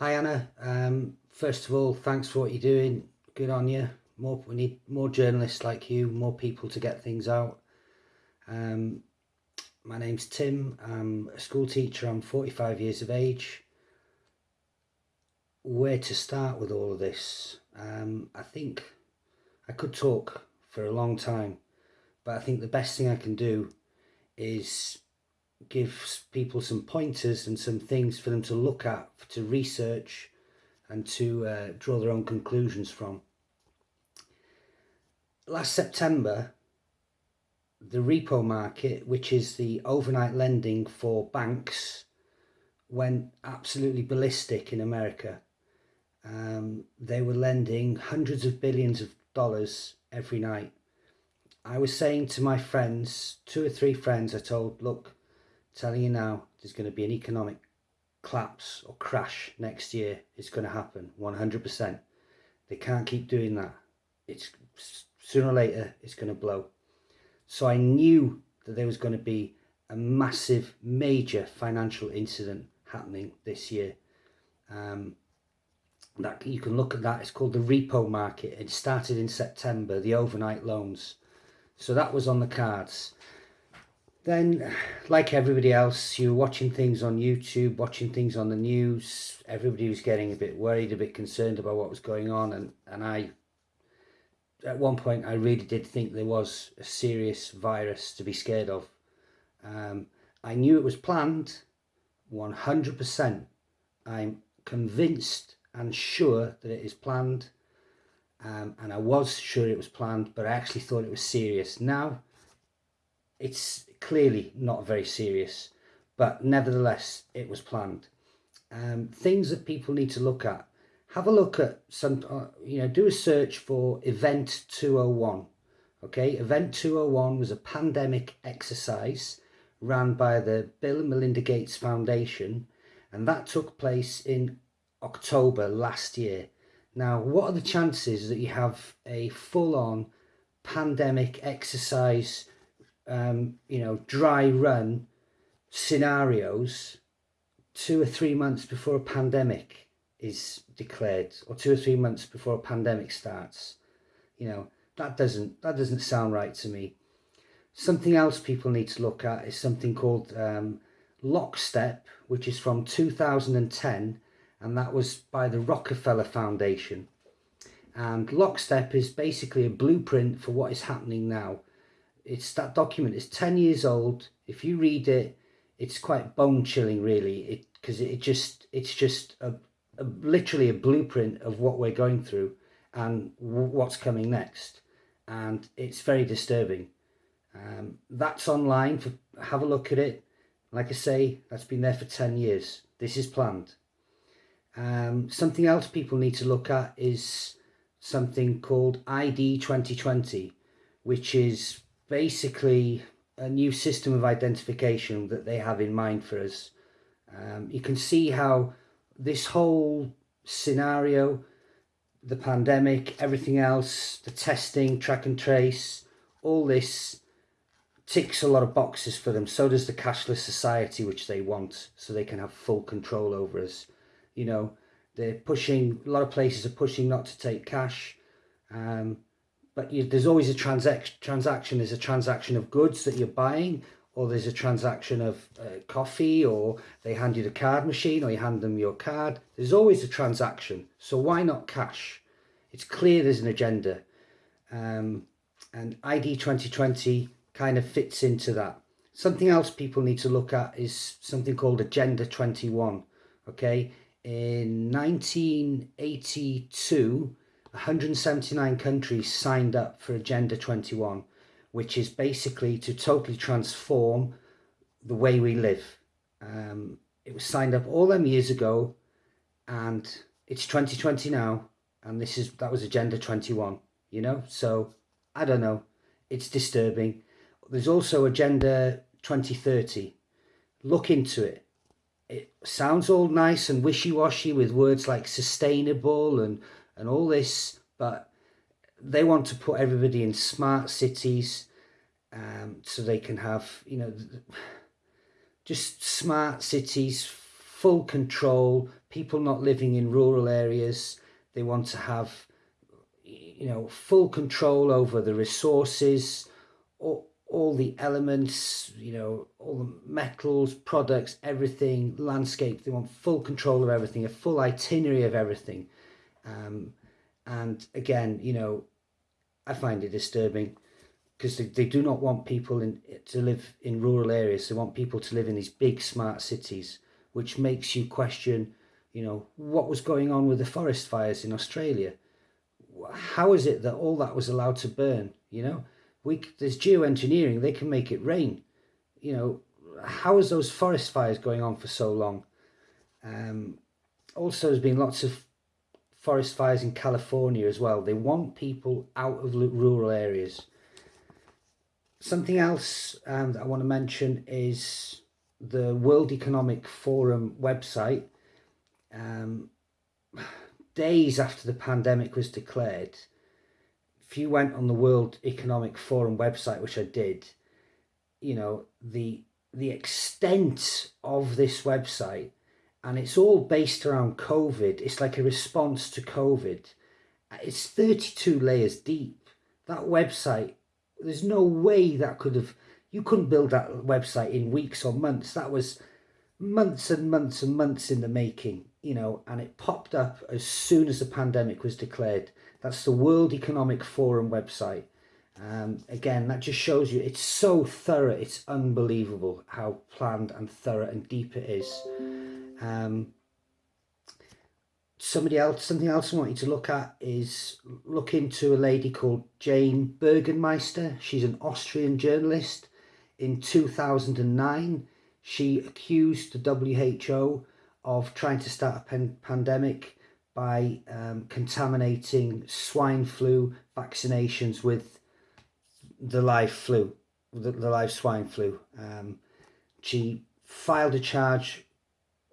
Hi Anna. Um, first of all, thanks for what you're doing. Good on you. More, we need more journalists like you, more people to get things out. Um, my name's Tim. I'm a school teacher. I'm 45 years of age. Where to start with all of this? Um, I think I could talk for a long time, but I think the best thing I can do is give people some pointers and some things for them to look at, to research and to uh, draw their own conclusions from. Last September, the repo market, which is the overnight lending for banks, went absolutely ballistic in America. Um, they were lending hundreds of billions of dollars every night. I was saying to my friends, two or three friends, I told, look, telling you now, there's going to be an economic collapse or crash next year. It's going to happen 100%. They can't keep doing that. It's sooner or later, it's going to blow. So I knew that there was going to be a massive, major financial incident happening this year. Um, that you can look at that. It's called the repo market. It started in September, the overnight loans. So that was on the cards. Then, like everybody else, you were watching things on YouTube, watching things on the news. Everybody was getting a bit worried, a bit concerned about what was going on. And, and I, at one point, I really did think there was a serious virus to be scared of. Um, I knew it was planned, 100%. I'm convinced and sure that it is planned. Um, and I was sure it was planned, but I actually thought it was serious. Now, it's clearly not very serious, but nevertheless, it was planned. Um, things that people need to look at. Have a look at some, uh, you know, do a search for Event 201. Okay, Event 201 was a pandemic exercise ran by the Bill and Melinda Gates Foundation, and that took place in October last year. Now, what are the chances that you have a full-on pandemic exercise um, you know, dry run scenarios two or three months before a pandemic is declared or two or three months before a pandemic starts. You know, that doesn't, that doesn't sound right to me. Something else people need to look at is something called um, Lockstep, which is from 2010, and that was by the Rockefeller Foundation. And Lockstep is basically a blueprint for what is happening now it's that document is 10 years old. If you read it it's quite bone chilling really. It because it just it's just a, a, literally a blueprint of what we're going through and what's coming next. And it's very disturbing. Um, that's online for have a look at it. Like I say that's been there for 10 years. This is planned. Um, something else people need to look at is something called ID 2020 which is basically a new system of identification that they have in mind for us. Um, you can see how this whole scenario, the pandemic, everything else, the testing, track and trace, all this ticks a lot of boxes for them. So does the cashless society, which they want, so they can have full control over us. You know, they're pushing, a lot of places are pushing not to take cash. Um, but you, there's always a transaction transaction. There's a transaction of goods that you're buying or there's a transaction of uh, coffee or they hand you the card machine or you hand them your card. There's always a transaction. So why not cash? It's clear there's an agenda. Um, and id 2020 kind of fits into that. Something else people need to look at is something called agenda 21 okay? In 1982 179 countries signed up for Agenda 21, which is basically to totally transform the way we live. Um, it was signed up all them years ago and it's 2020 now and this is that was Agenda 21, you know? So, I don't know. It's disturbing. There's also Agenda 2030. Look into it. It sounds all nice and wishy-washy with words like sustainable and and all this, but they want to put everybody in smart cities um, so they can have, you know, just smart cities, full control, people not living in rural areas. They want to have, you know, full control over the resources, all, all the elements, you know, all the metals, products, everything, landscape. They want full control of everything, a full itinerary of everything. Um, and again, you know, I find it disturbing because they, they do not want people in, to live in rural areas. They want people to live in these big smart cities, which makes you question, you know, what was going on with the forest fires in Australia? How is it that all that was allowed to burn? You know, we there's geoengineering. They can make it rain. You know, how is those forest fires going on for so long? Um, also, there's been lots of forest fires in California as well. They want people out of rural areas something else um, I want to mention is the World Economic Forum website. Um, days after the pandemic was declared, if you went on the World Economic Forum website, which I did, you know, the the extent of this website, and it's all based around COVID. It's like a response to COVID. It's 32 layers deep. That website there's no way that could have you couldn't build that website in weeks or months that was months and months and months in the making you know and it popped up as soon as the pandemic was declared that's the world economic forum website um, again that just shows you it's so thorough it's unbelievable how planned and thorough and deep it is um, somebody else, something else I want you to look at is look into a lady called Jane Burgermeister. She's an Austrian journalist. In 2009, she accused the WHO of trying to start a pan pandemic by um, contaminating swine flu vaccinations with the live flu, the, the live swine flu. Um, she filed a charge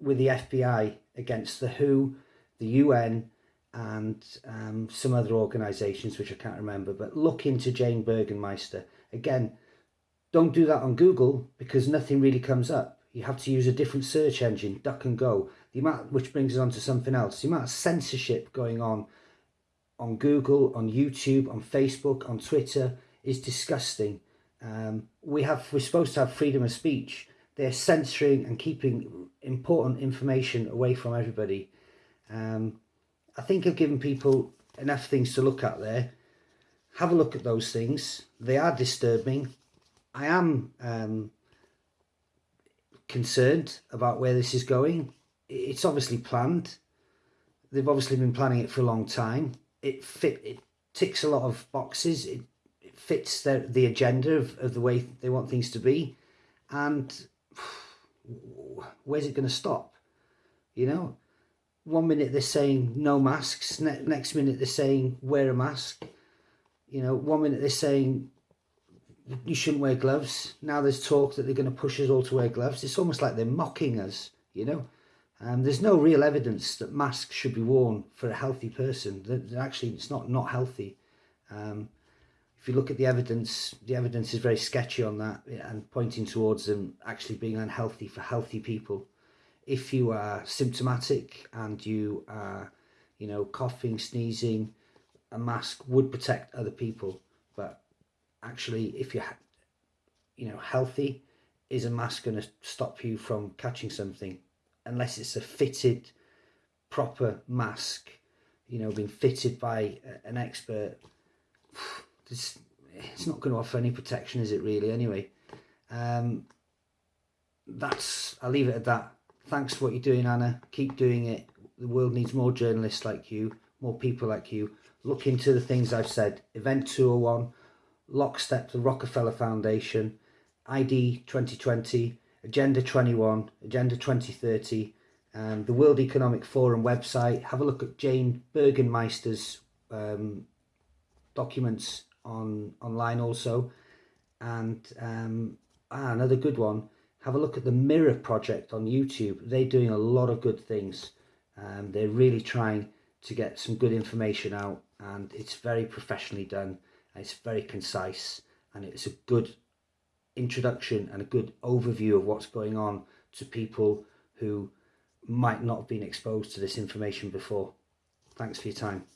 with the FBI against the WHO the UN and um, some other organisations which I can't remember, but look into Jane Burgermeister. Again, don't do that on Google because nothing really comes up. You have to use a different search engine, Duck and Go, the amount which brings us on to something else. The amount of censorship going on on Google, on YouTube, on Facebook, on Twitter is disgusting. Um, we have we're supposed to have freedom of speech. They're censoring and keeping important information away from everybody. Um, I think I've given people enough things to look at there. Have a look at those things. They are disturbing. I am um, concerned about where this is going. It's obviously planned. They've obviously been planning it for a long time. It fit. It ticks a lot of boxes. It, fits their, the agenda of, of the way they want things to be. And where's it going to stop? You know, one minute they're saying no masks, ne next minute they're saying wear a mask. You know, one minute they're saying you shouldn't wear gloves. Now there's talk that they're going to push us all to wear gloves. It's almost like they're mocking us, you know. Um, there's no real evidence that masks should be worn for a healthy person. That actually, it's not not healthy. Um, if you look at the evidence, the evidence is very sketchy on that and pointing towards them actually being unhealthy for healthy people if you are symptomatic and you are, you know, coughing, sneezing, a mask would protect other people. But actually, if you're, you know, healthy, is a mask going to stop you from catching something? Unless it's a fitted, proper mask, you know, being fitted by an expert. This, it's not going to offer any protection, is it really? Anyway, um, that's, I'll leave it at that thanks for what you're doing, Anna. Keep doing it. The world needs more journalists like you, more people like you. Look into the things I've said. Event 201, Lockstep, the Rockefeller Foundation, ID 2020, Agenda 21, Agenda 2030, um, the World Economic Forum website. Have a look at Jane Burgermeister's um, documents on online also. And um, ah, another good one, have a look at the Mirror Project on YouTube. They're doing a lot of good things. Um, they're really trying to get some good information out and it's very professionally done. it's very concise and it's a good introduction and a good overview of what's going on to people who might not have been exposed to this information before. Thanks for your time.